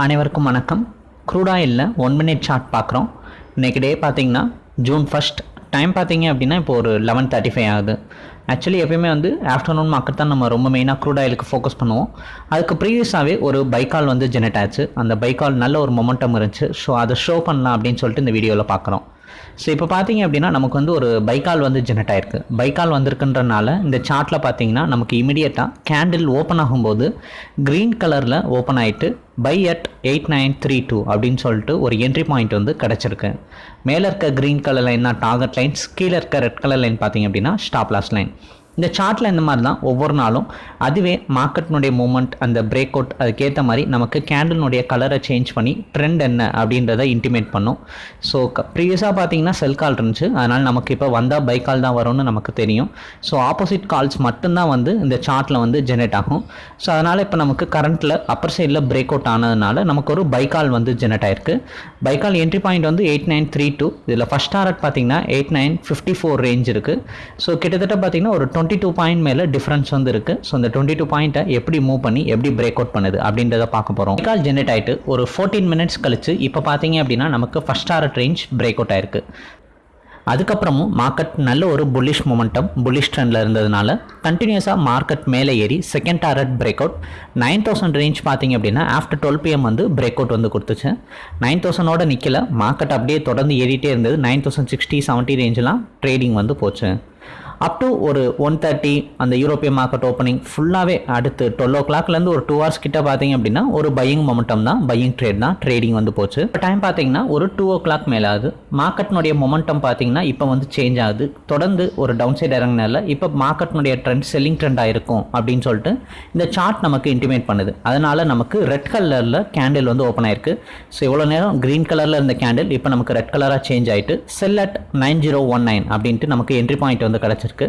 அனைவருக்கும் வணக்கம். Crude one minute chart பார்க்குறோம். இன்றைக்கி டே பார்த்தீங்கன்னா ஜூன் ஃபஸ்ட் டைம் பார்த்தீங்க அப்படின்னா இப்போ ஒரு லெவன் தேர்ட்டி ஃபைவ் ஆகுது. ஆக்சுவலி எப்பயுமே வந்து ஆஃப்டர்நூன் மார்க்கெட் தான் நம்ம ரொம்ப மெயினாக க்ரூட் ஆயிலுக்கு ஃபோக்கஸ் பண்ணுவோம். அதுக்கு ப்ரீவியஸாகவே ஒரு பைக்கால் வந்து ஜெனரேட் ஆச்சு. அந்த பைக்கால் நல்ல ஒரு மொமெண்டம் இருந்துச்சு. ஸோ அதை ஷோ பண்ணலாம் அப்படின்னு சொல்லிட்டு இந்த வீடியோவில் பார்க்குறோம். ஸோ இப்போ பார்த்தீங்க அப்படின்னா நமக்கு வந்து ஒரு பைக்கால் வந்து ஜெனரேட் ஆயிருக்கு. பைக்கால் வந்திருக்குன்றனால இந்த சார்ட்டில் பார்த்தீங்கன்னா நமக்கு இமிடியேட்டாக கேண்டில் ஓப்பன் ஆகும்போது க்ரீன் கலரில் ஓப்பன் ஆகிட்டு buy at eight nine three two அப்படின்னு சொல்லிட்டு ஒரு என்ட்ரி பாயிண்ட் வந்து கிடச்சிருக்கு. மேலே இருக்க க்ரீன் கலர் லைன்னா தான் டார்கெட் லைன்ஸ் கீழே இருக்க ரெட் கலர் லைன் பார்த்தீங்க அப்படின்னா ஸ்டாப் லாஸ் லைன் இந்த சார்ட்டில் இந்த மாதிரி தான் ஒவ்வொரு நாளும். அதுவே மார்க்கெட்னுடைய மூமெண்ட் அந்த பிரேக் அவுட் அதுக்கேற்ற மாதிரி நமக்கு கேண்டலினுடைய கலரை சேஞ்ச் பண்ணி ட்ரெண்ட் என்ன அப்படின்றத இன்டிமேட் பண்ணும். ஸோ ப்ரீவியஸாக பார்த்தீங்கன்னா செல் கால் இருந்துச்சு. அதனால் நமக்கு இப்போ வந்தால் பை கால் தான் வரும்னு நமக்கு தெரியும். ஸோ ஆப்போசிட் கால்ஸ் மட்டும்தான் வந்து இந்த சார்ட்டில் வந்து ஜெனரேட் ஆகும். ஸோ அதனால் இப்போ நமக்கு கரண்ட்டில் அப்பர் சைடில் பிரேக் அவுட் ஆனதுனால நமக்கு ஒரு பை கால் வந்து ஜெனரேட் ஆயிருக்கு. கால் என்ட்ரி பாயிண்ட் வந்து எயிட் நைன் த்ரீ டூ இதில் ஃபஸ்ட் டாரட் பார்த்தீங்கன்னா eight nine fifty four range இருக்குது ஸோ கிட்டத்தட்ட பார்த்தீங்கன்னா ஒரு டுவெண்ட்டி டூ பாயிண்ட் மேலே டிஃப்ரென்ஸ் வந்து இருக்குது ஸோ இந்த டுவெண்ட்டி டூ பாயிண்ட்டை எப்படி மூவ் பண்ணி எப்படி பிரேக் அவுட் பண்ணுது அப்படின்றத பார்க்க போகிறோம் கால் ஜென்ரேட் ஆகிட்டு ஒரு ஃபோர்டீன் மினிட்ஸ் கழிச்சு இப்போ பார்த்தீங்க அப்படின்னா நமக்கு first target range break out ஆயிருக்கு. அதுக்கப்புறமும் மார்க்கெட் நல்ல ஒரு புல்லிஷ் மொமெண்டம் புல்லிஷ் ட்ரெண்டில் இருந்ததுனால கண்டினியூஸாக மார்க்கெட் மேலே ஏறி second target break out nine thousand range பார்த்தீங்க அப்படின்னா ஆஃப்டர் டுவெல் பிஎம் வந்து பிரேக் அவுட் வந்து கொடுத்துச்சு. நைன் தௌசண்டோட நிற்கல மார்க்கெட் அப்படியே தொடர்ந்து ஏறிட்டே இருந்தது. நைன் தௌசண்ட் சிக்ஸ்டி செவன்ட்டி ரேஞ்செலாம் ட்ரேடிங் வந்து போச்சு. அப் டு ஒரு ஒன் தேர்ட்டி அந்த யூரோப்பிய மார்க்கெட் ஓப்பனிங் ஃபுல்லாகவே அடுத்து டுவெல் ஓ கிளாக்லேருந்து ஒரு டூ ஹவர்ஸ் கிட்ட பார்த்தீங்க அப்படின்னா ஒரு பையிங் மொமெண்டம் தான் பையிங் ட்ரேட் தான் ட்ரேடிங் வந்து போச்சு. இப்போ டைம் பார்த்தீங்கன்னா ஒரு டூ ஓ கிளாக் மேலே ஆகுது மார்க்கெட்னுடைய மொமெண்டம் பார்த்தீங்கன்னா இப்போ வந்து சேஞ்ச் ஆகுது. தொடர்ந்து ஒரு டவுன் சைட் இறங்கினால இப்போ மார்க்கெட்னுடைய ட்ரெண்ட் செல்லிங் ட்ரெண்டாக இருக்கும் அப்படின்னு சொல்லிட்டு இந்த சார்ட் நமக்கு இன்டிமேட் பண்ணுது. அதனால் நமக்கு ரெட் கலரில் கேண்டில் வந்து ஓப்பன் ஆயிருக்கு. ஸோ இவ்வளோ நேரம் க்ரீன் கலரில் இருந்த கேண்டில் இப்போ நமக்கு ரெட் கலராக சேஞ்ச் ஆகிட்டு sell at nine zero one nine அப்படின்ட்டு நமக்கு என்ட்ரி பாயிண்ட் வந்து கிடச்சிருக்கு. இருக்கு.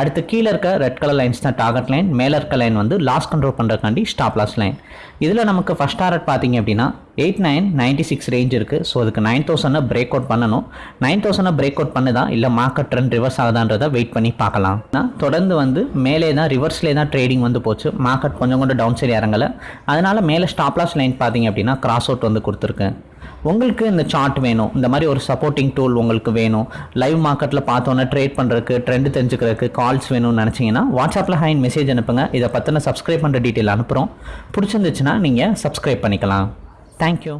அடுத்து கீழே இருக்க ரெட் கலர் லைன்ஸ் தான் டார்கெட் லைன் மேலே இருக்க லைன் வந்து லாஸ் கண்ட்ரோல் பண்ணுறக்காண்டி ஸ்டாப் லாஸ் லைன் இதில் நமக்கு ஃபஸ்ட் டார்கெட் பார்த்தீங்க அப்படின்னா eight nine ninety six range இருக்குது ஸோ அதுக்கு நைன் தௌசண்டை பிரேக் அவுட் பண்ணணும். நைன் தௌசண்டை பிரேக் அவுட் பண்ணுதா? இல்லை மார்க்கெட் ட்ரெண்ட் ரிவர்ஸ் ஆகுதான்றதை வெயிட் பண்ணி பார்க்கலாம். தொடர்ந்து வந்து மேலே தான் ரிவர்ஸ்லேயே தான் ட்ரேடிங் வந்து போச்சு. மார்க்கெட் கொஞ்சம் கொஞ்சம் டவுன் சைடு இறங்கலை. அதனால் மேலே ஸ்டாப் லாஸ் லைன் பார்த்தீங்க அப்படின்னா கிராஸ் அவுட் வந்து கொடுத்துருக்கேன் உங்களுக்கு இந்த சார்ட் வேணும். இந்த மாதிரி ஒரு சப்போர்ட்டிங் டூல் உங்களுக்கு வேணும். லைவ் மார்க்கெட்டில் பார்த்தோன்னே ட்ரேட் பண்ணுறதுக்கு ட்ரெண்ட் தெரிஞ்சுக்கிறதுக்கு கால்ஸ் வேணும்னு நினச்சிங்கன்னா வாட்ஸ்அப்பில் ஹைன் மெசேஜ் அனுப்புங்க. இதை பற்றின சப்ஸ்கிரைப் பண்ணுற டீட்டெயில் அனுப்புகிறோம் பிடிச்சிருந்துச்சுன்னா நீங்கள் சப்ஸ்கிரைப் பண்ணிக்கலாம். தேங்க்யூ